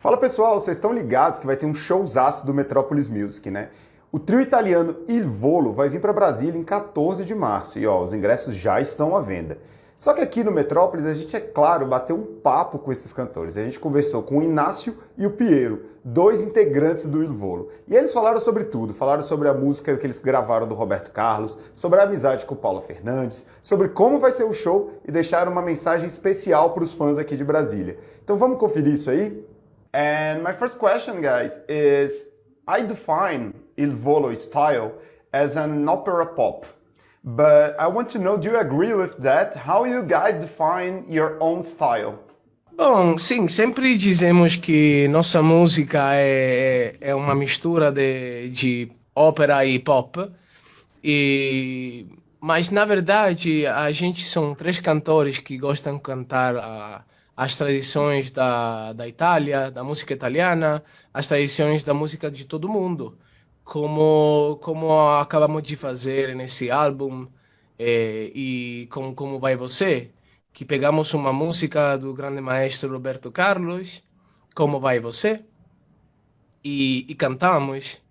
Fala pessoal, vocês estão ligados que vai ter um showzaço do Metropolis Music, né? O trio italiano Il Volo vai vir para Brasília em 14 de março e ó, os ingressos já estão à venda. Só que aqui no Metrópolis a gente, é claro, bateu um papo com esses cantores. A gente conversou com o Inácio e o Piero, dois integrantes do Il Volo. E eles falaram sobre tudo, falaram sobre a música que eles gravaram do Roberto Carlos, sobre a amizade com o Paulo Fernandes, sobre como vai ser o show e deixaram uma mensagem especial para os fãs aqui de Brasília. Então vamos conferir isso aí? And my first question, guys, is I define Il Volo style as an opera pop. But I want to know, do you agree with that? How you guys define your own style? Bom, sim, sempre dizemos que nossa música é, é uma mistura de, de ópera e pop. E, mas, na verdade, a gente são três cantores que gostam de cantar a, as tradições da, da Itália, da música italiana, as tradições da música de todo mundo, como, como acabamos de fazer nesse álbum é, e com Como Vai Você, que pegamos uma música do grande maestro Roberto Carlos, Como Vai Você, e, e cantamos.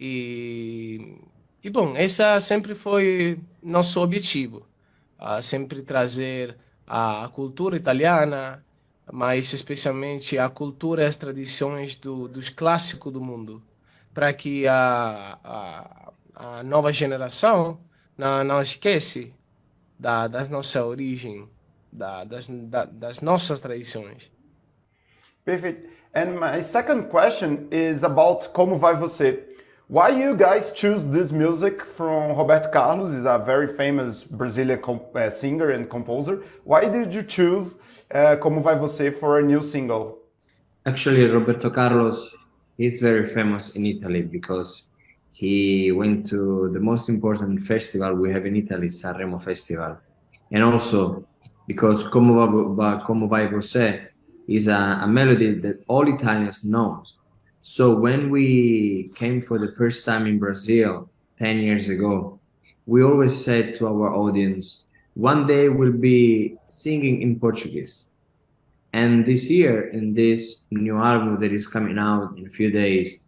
E, e, bom, esse sempre foi nosso objetivo, sempre trazer a cultura italiana, mas especialmente a cultura e as tradições do, dos clássicos do mundo, para que a, a, a, nova geração não, não esquece da, da nossa origem, da, das, da, das nossas tradições. Perfect. And my second question is about Como Vai Você. Why you guys choose this music from Roberto Carlos? He's a very famous Brazilian uh, singer and composer. Why did you choose Como Vai Você for a new single? Actually, Roberto Carlos is very famous in Italy because he went to the most important festival we have in Italy, Sanremo Festival. And also because Como Va, Como Vai Você is a, a melody that all Italians know. So when we came for the first time in Brazil 10 years ago, we always said to our audience, one day we'll be singing in Portuguese. And this year, in this new album that is coming out in a few days,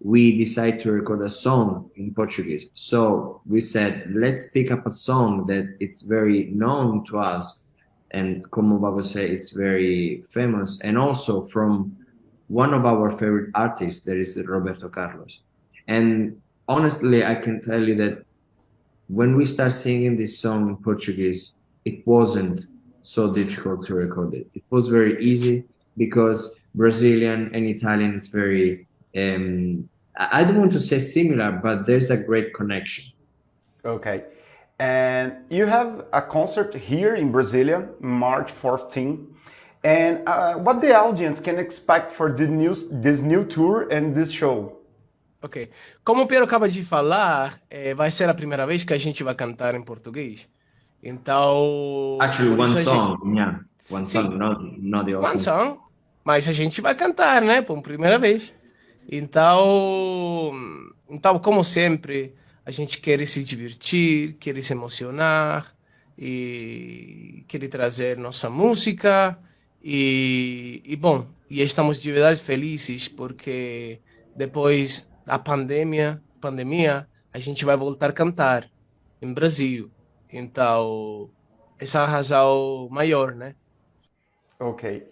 we decided to record a song in Portuguese. So we said, let's pick up a song that it's very known to us. And como Babo say, it's very famous. And also from one of our favorite artists, that is Roberto Carlos. And honestly, I can tell you that when we start singing this song in Portuguese, it wasn't so difficult to record it. It was very easy because Brazilian and Italian is very, um, I don't want to say similar, but there's a great connection. Okay. And you have a concert here in Brasilia, March 14. And uh, what the audience can expect for the new, this new tour and this show? Ok. Como o Pedro acaba de falar, é, vai ser a primeira vez que a gente vai cantar em português. Então. Actually, one song, gente... yeah. One Sim. song, not, not the One song, mas a gente vai cantar, né? Por primeira vez. Então. Então, como sempre, a gente quer se divertir, quer se emocionar e quer trazer nossa música. E, e bom, e estamos de verdade felizes porque depois a pandemia, pandemia, a gente vai voltar a cantar em Brasil. Então, essa é a razão maior, né? Okay.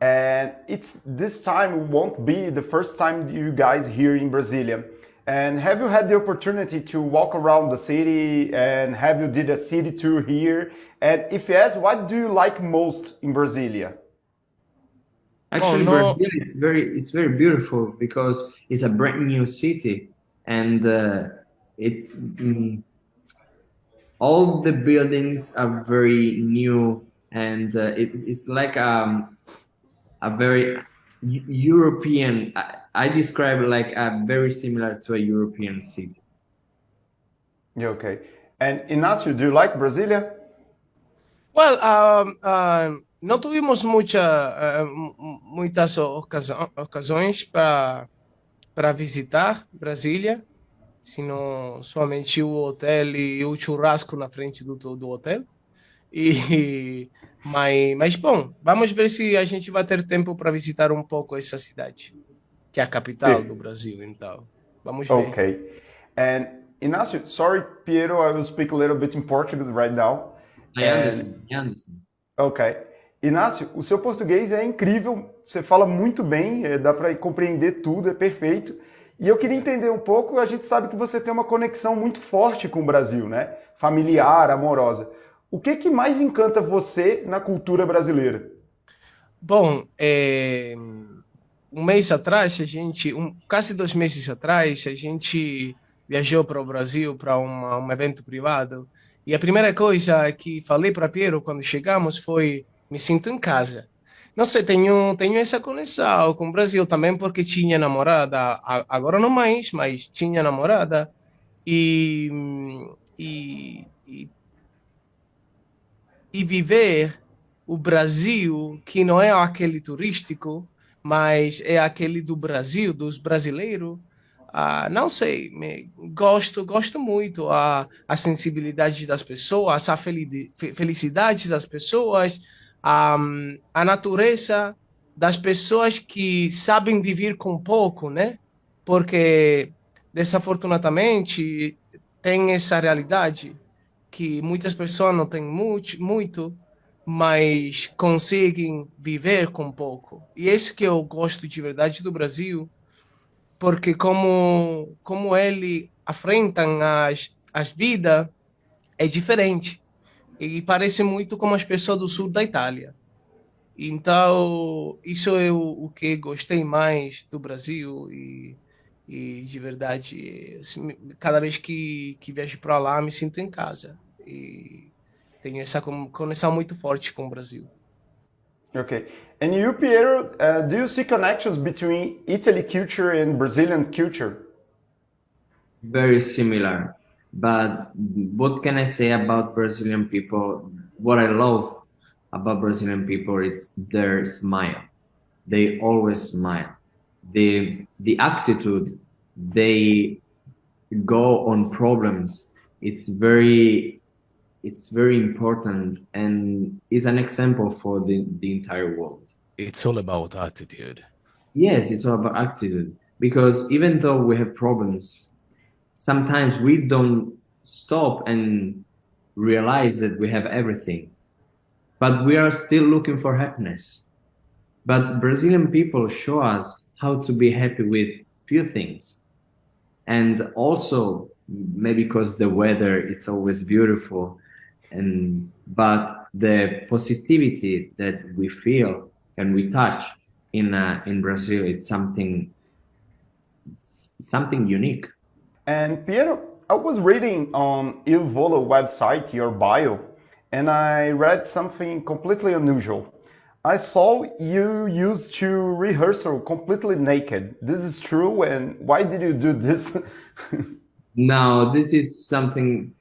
And it's this time won't be the first time you guys here in Brasilia. And have you had the opportunity to walk around the city and have you did a city tour here? And if yes, what do you like most in Brasilia? Actually, oh, no. Brazil is very it's very beautiful because it's a brand new city and uh, it's um, all the buildings are very new and uh, it's it's like um, a very European. I, I describe like a very similar to a European city. Yeah, okay. And Inácio, do you like Brasilia? Well, um, um, não tuvimos muita, uh, muitas ocasiões para para visitar Brasília, sino somente o hotel e o churrasco na frente do, do hotel. E Mas, mas bom, vamos ver se a gente vai ter tempo para visitar um pouco essa cidade, que é a capital do Brasil, então. Vamos ver. Okay. And Inácio, sorry, Piero, I will speak a little bit in Portuguese right now. I understand. I understand. Ok. Inácio, o seu português é incrível, você fala muito bem, é, dá para compreender tudo, é perfeito. E eu queria entender um pouco, a gente sabe que você tem uma conexão muito forte com o Brasil, né? Familiar, Sim. amorosa. O que, que mais encanta você na cultura brasileira? Bom, é... um mês atrás, a gente, um, quase dois meses atrás, a gente viajou para o Brasil para um evento privado. E a primeira coisa que falei para Piero quando chegamos foi: me sinto em casa. Não sei, tenho, tenho essa conexão com o Brasil também porque tinha namorada, agora não mais, mas tinha namorada. E, e, e, e viver o Brasil, que não é aquele turístico, mas é aquele do Brasil, dos brasileiros, ah, não sei, me, gosto, gosto muito a, a sensibilidade das pessoas, a felicidade das pessoas, a, a natureza das pessoas que sabem viver com pouco, né? Porque, desafortunadamente, tem essa realidade que muitas pessoas não têm muito, muito mas conseguem viver com pouco. E é isso que eu gosto de verdade do Brasil, porque como como ele afrentam as as vidas é diferente e parece muito como as pessoas do sul da Itália. Então, isso é o, o que gostei mais do Brasil e, e de verdade, assim, cada vez que, que viajo para lá, me sinto em casa. E tenho essa conexão muito forte com o Brasil. Okay. And you, Piero, uh, do you see connections between Italy culture and Brazilian culture? Very similar. But what can I say about Brazilian people? What I love about Brazilian people is their smile. They always smile. The the attitude they go on problems. It's very it's very important and is an example for the, the entire world. It's all about attitude. Yes, it's all about attitude. Because even though we have problems, sometimes we don't stop and realize that we have everything. But we are still looking for happiness. But Brazilian people show us how to be happy with few things. And also, maybe because the weather, it's always beautiful and but the positivity that we feel and we touch in uh, in Brazil it's something it's something unique. And Piero, I was reading on Il Volo website your bio, and I read something completely unusual. I saw you used to rehearsal completely naked. This is true, and why did you do this? no, this is something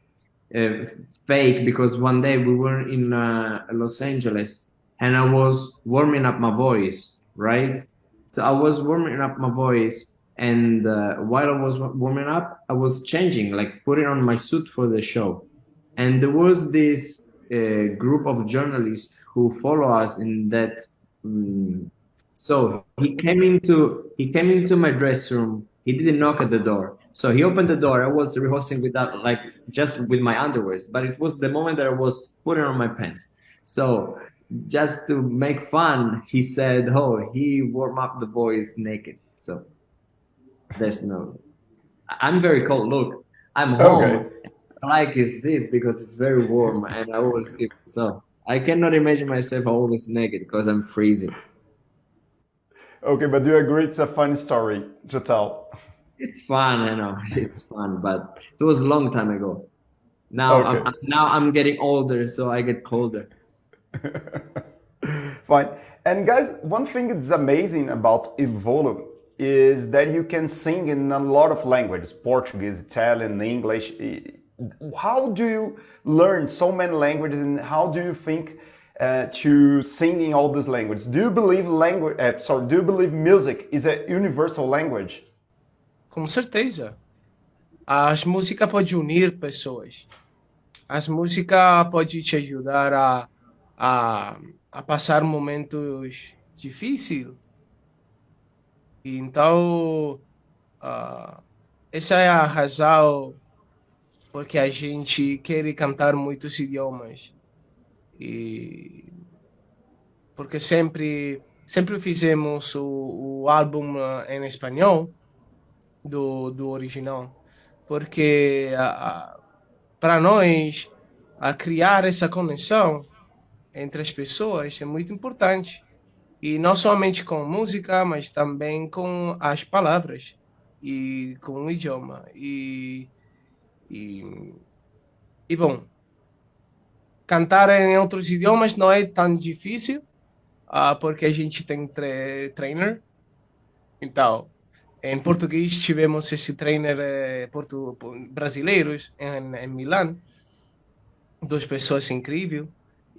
uh, fake because one day we were in uh, Los Angeles and I was warming up my voice, right? So I was warming up my voice, and uh, while I was warming up, I was changing, like putting on my suit for the show. And there was this uh, group of journalists who follow us in that. Um, so he came into he came into my dress room. He didn't knock at the door. So he opened the door. I was rehearsing without like just with my underwear, but it was the moment that I was putting on my pants. So just to make fun, he said, "Oh, he warm up the boys naked." So there's no. I'm very cold. Look, I'm home. Okay. Like is this because it's very warm and I always keep so. I cannot imagine myself always naked because I'm freezing. Okay, but do you agree it's a fun story to tell? It's fun, I know. It's fun, but it was a long time ago. Now, okay. I'm, now I'm getting older, so I get colder. Fine. And guys, one thing that's amazing about Il Volo is that you can sing in a lot of languages, Portuguese, Italian, English. How do you learn so many languages and how do you think uh, to sing in all these languages? Do you believe language, uh, sorry, do you believe music is a universal language? Com certeza. As músicas podem unir pessoas. As músicas podem te ajudar a a, a passar momentos difíceis. Então, uh, essa é a razão porque a gente quer cantar muitos idiomas. E porque sempre sempre fizemos o, o álbum em espanhol do, do original. Porque para nós, a criar essa conexão entre as pessoas é muito importante. E não somente com música, mas também com as palavras e com o idioma. E, e, e bom, cantar em outros idiomas não é tão difícil, uh, porque a gente tem tre trainer. Então, em português tivemos esse trainer eh, portu brasileiros em, em Milão, duas pessoas incríveis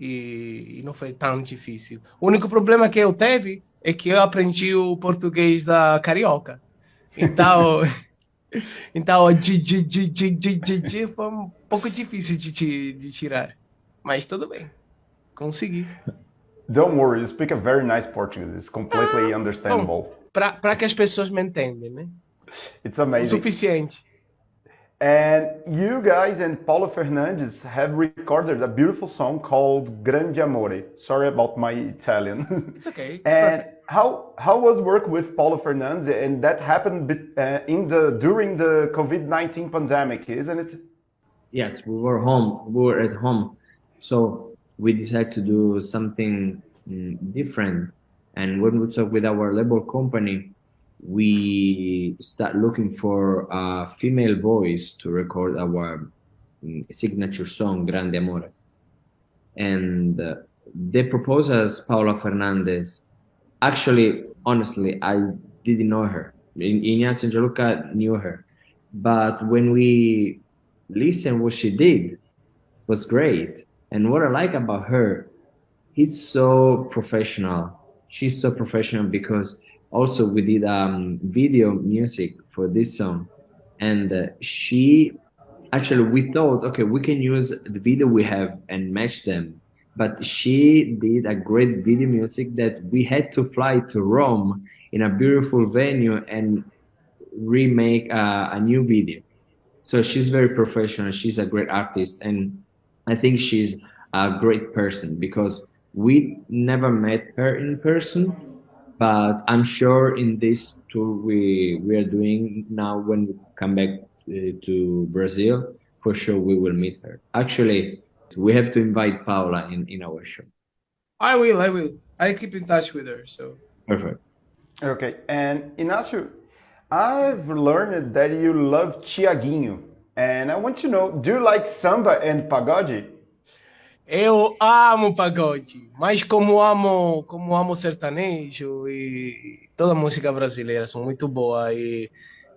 e, e, não foi tão difícil. O único problema que eu teve é que eu aprendi o português da carioca. Então, então de, de, de, de, de, de, foi um pouco difícil de, de, de tirar. Mas tudo bem, consegui. Don't worry, you speak a very nice Portuguese. It's completely ah, understandable. Para que as pessoas me entendem, né? It's amazing. O suficiente. And you guys and Paulo Fernandes have recorded a beautiful song called Grande Amore. Sorry about my Italian. It's okay. It's and perfect. how how was work with Paulo Fernandes? And that happened uh, in the during the COVID nineteen pandemic, isn't it? Yes, we were home. We were at home, so we decided to do something mm, different. And when we talked with our label company, we start looking for a female voice to record our mm, signature song Grande Amore. And uh, they proposed us Paula Fernandez. Actually, honestly, I didn't know her. Ignacio and Gianluca knew her. But when we listened what she did was great. And what I like about her, it's so professional. She's so professional because also we did um, video music for this song and uh, she actually we thought okay we can use the video we have and match them but she did a great video music that we had to fly to rome in a beautiful venue and remake a, a new video. So she's very professional she's a great artist and i think she's a great person because we never met her in person but I'm sure in this tour we we are doing now when we come back uh, to Brazil, for sure we will meet her. Actually, we have to invite Paula in in our show. I will. I will. I keep in touch with her. So perfect. Okay, and Inácio, I've learned that you love Tiaguinho, and I want to know: Do you like samba and pagode? Eu amo pagode, mas como amo, como amo sertanejo e toda a música brasileira são muito boa e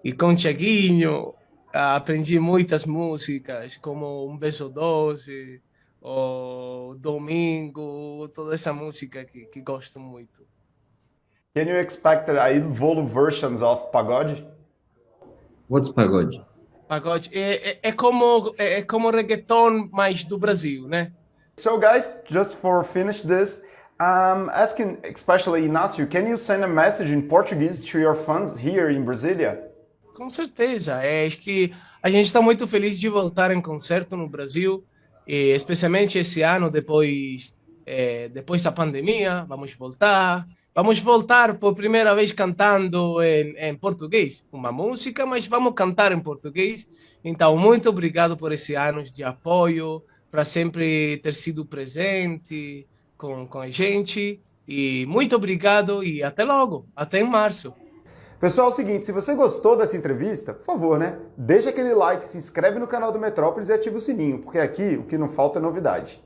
e com Tiaguinho aprendi muitas músicas como Um Beijo Doce, ou Domingo, toda essa música que, que gosto muito. Can you expect a evolved versions of pagode? What's pagode? Pagode é, é, é como é, é como reggaeton, mas do Brasil, né? So guys, just for finish this, I'm asking especially Inácio, can you send a message in Portuguese to your fans here in Brasília? Com certeza, é acho que a gente está muito feliz de voltar em concerto no Brasil, e especialmente esse ano depois é, depois da pandemia, vamos voltar. Vamos voltar por primeira vez cantando em, em português, uma música, mas vamos cantar em português. Então, muito obrigado por esse anos de apoio, para sempre ter sido presente com, com a gente. E muito obrigado e até logo, até em março. Pessoal, é o seguinte, se você gostou dessa entrevista, por favor, né? Deixa aquele like, se inscreve no canal do Metrópolis e ativa o sininho, porque aqui o que não falta é novidade.